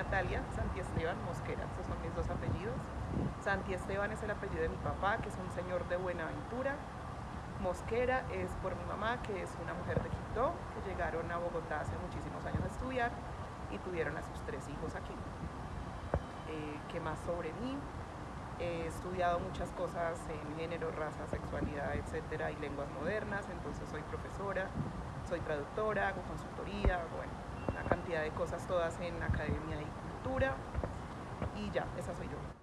Italia, Santi Esteban Mosquera, esos son mis dos apellidos. Santi Esteban es el apellido de mi papá, que es un señor de Buenaventura. Mosquera es por mi mamá, que es una mujer de Quito, que llegaron a Bogotá hace muchísimos años a estudiar y tuvieron a sus tres hijos aquí. Eh, ¿Qué más sobre mí? He estudiado muchas cosas en género, raza, sexualidad, etcétera, y lenguas modernas, entonces soy profesora, soy traductora, hago consultoría, bueno, una cantidad de cosas todas en academia y cultura, y ya, esa soy yo.